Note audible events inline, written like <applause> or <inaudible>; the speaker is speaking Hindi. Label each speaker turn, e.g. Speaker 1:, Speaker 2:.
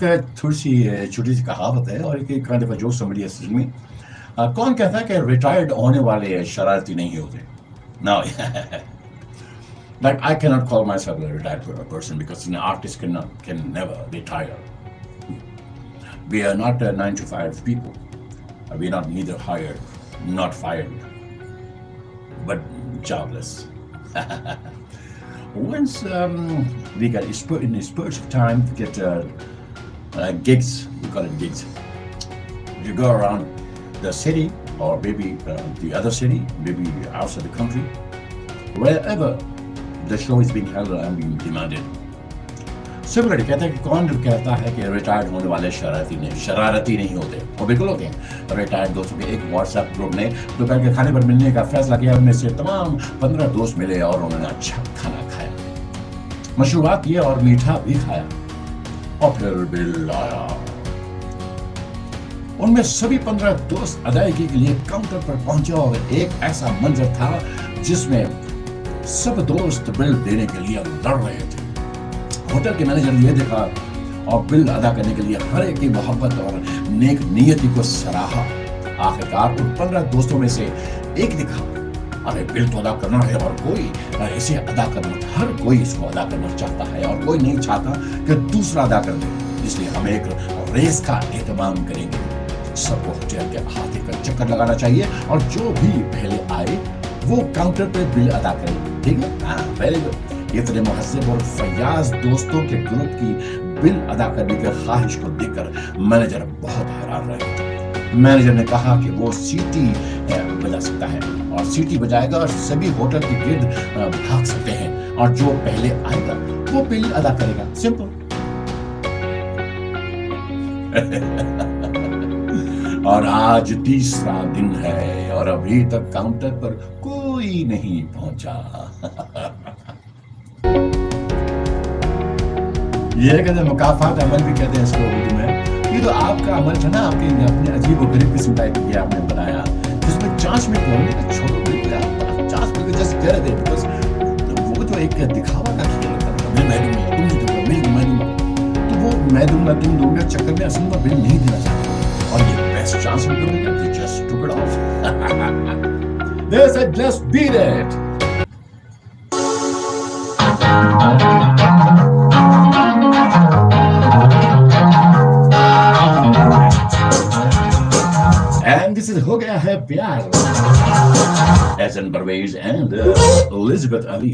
Speaker 1: है थोड़ी सी छोटी सी कहावत है और एक काइंड ऑफ जोक समझिए असल में uh, कौन कहता है कि रिटायर्ड होने वाले शरारती नहीं होते no like <laughs> I cannot call myself a retired person because an artist cannot can never retire. We are not uh, nine to five people. We are not neither hired, not fired, but jobless. <laughs> Once um, we got in the spurts of time to get uh, uh, gigs, we call it gigs. You go around the city or maybe uh, the other city, maybe outside the country, wherever the show is being held and being demanded. Similarly कहते हैं कि कौन कहता है कि रिटायर्ड होने वाले शरारती नहीं शरारती नहीं होते और बिल्कुल होते हैं रिटायर्ड दोस्तों के एक व्हाट्सएप ग्रुप ने दोपहर के खाने पर मिलने का फैसला किया उनमें से तमाम पंद्रह दोस्त मिले और उन्होंने अच्छा खाना खाया मशरूबात किए और मीठा भी खाया और बिल आया। उनमें सभी पंद्रह दोस्त अदायगी के लिए काउंटर पर पहुँचे और एक ऐसा मंजर था जिसमें सब दोस्त बिल देने के लिए लड़ रहे थे। होटल के मैनेजर ने यह देखा और बिल अदा करने के लिए हर एक की मोहब्बत और नेक नियति को सराहा। आखिरकार उन पंद्रह दोस्तों में से एक दिखा अरे बिल तो अदा करना है और कोई इसे अदा करना, हर कोई इसको अदा करना चाहता है और कोई नहीं चाहता कि दूसरा अदा कर दे। इसलिए हम एक रेस का एहतमाम करेंगे। सबको होटल के हाथे का चक्कर लगाना चाहिए और जो भी पहले आए, वो काउंटर पे बिल अदा करे। ठीक है? वेरी गुड इतने महजब और फयाज दोस्तों के ग्रुप की बिल अदा करने की ख्वाहिश को देखकर मैनेजर बहुत हैरान रहे। मैनेजर ने कहा कि वो सीटी बजा सकता है। और सीटी बजाएगा और सभी होटल के गिर्द भाग सकते हैं। और जो पहले आएगा, वो बिल अदा करेगा। सिंपल <laughs> और आज तीसरा दिन है, और अभी तक काउंटर पर कोई नहीं पहुँचा। <laughs> ये कहते मुकाफात अमल भी कहते हैं इसको उर्दू में। ये तो आपका अमल था ना, आपके अपने अजीब और गरीब किस्म का ये आपने बनाया। जिसमें चांस में बोलने का छोड़ो बिल्कुल चांस में जस्ट कह रहे थे बिकॉज़ वो तो एक दिखावा का खेल था मैं मैं दूँगा तुम नहीं दूँगा मैं मैं दूँगा तो वो मैं दूँगा तुम दोगे चक्कर में असल में बिल नहीं देना चाहता और ये बेस्ट चांस में मिलेगा तो just took it off They said, just beat it. This is हो गया है प्यार एहसन परवेज एंड एलिजाबेथ अली